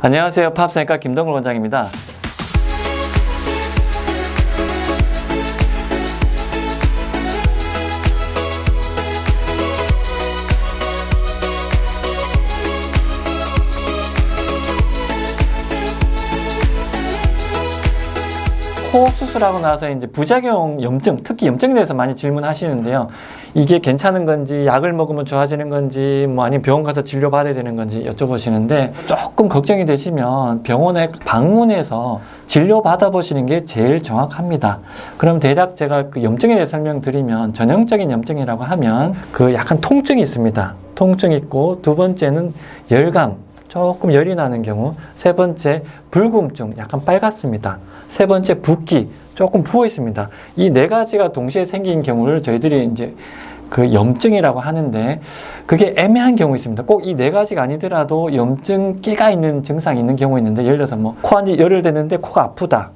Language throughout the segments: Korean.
안녕하세요. 팝생과 김동글 원장입니다. 코 수술하고 나서 이제 부작용 염증, 특히 염증에 대해서 많이 질문하시는데요. 이게 괜찮은 건지, 약을 먹으면 좋아지는 건지, 뭐 아니면 병원 가서 진료 받아야 되는 건지 여쭤보시는데 조금 걱정이 되시면 병원에 방문해서 진료 받아보시는 게 제일 정확합니다. 그럼 대략 제가 그 염증에 대해 설명드리면 전형적인 염증이라고 하면 그 약간 통증이 있습니다. 통증 있고 두 번째는 열감, 조금 열이 나는 경우, 세 번째 불금증, 약간 빨갛습니다. 세 번째 붓기, 조금 부어 있습니다. 이 네 가지가 동시에 생긴 경우를 저희들이 이제 그 염증이라고 하는데 그게 애매한 경우 있습니다. 꼭 이 네 가지가 아니더라도 염증 끼가 있는 증상이 있는 경우 있는데 예를 들어서 뭐 코한지 열을 대는데 코가 아프다.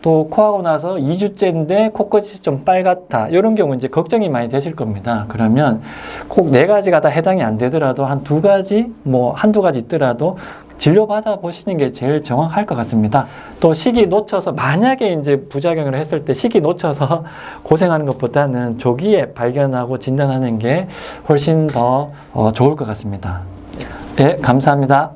또 코하고 나서 2주째인데 코끝이 좀 빨갛다. 이런 경우 이제 걱정이 많이 되실 겁니다. 그러면 꼭 네 가지가 다 해당이 안 되더라도 한 두 가지, 뭐 한두 가지 있더라도 진료받아 보시는 게 제일 정확할 것 같습니다. 또 시기 놓쳐서 만약에 이제 부작용을 했을 때 시기 놓쳐서 고생하는 것보다는 조기에 발견하고 진단하는 게 훨씬 더 어, 좋을 것 같습니다. 네, 감사합니다.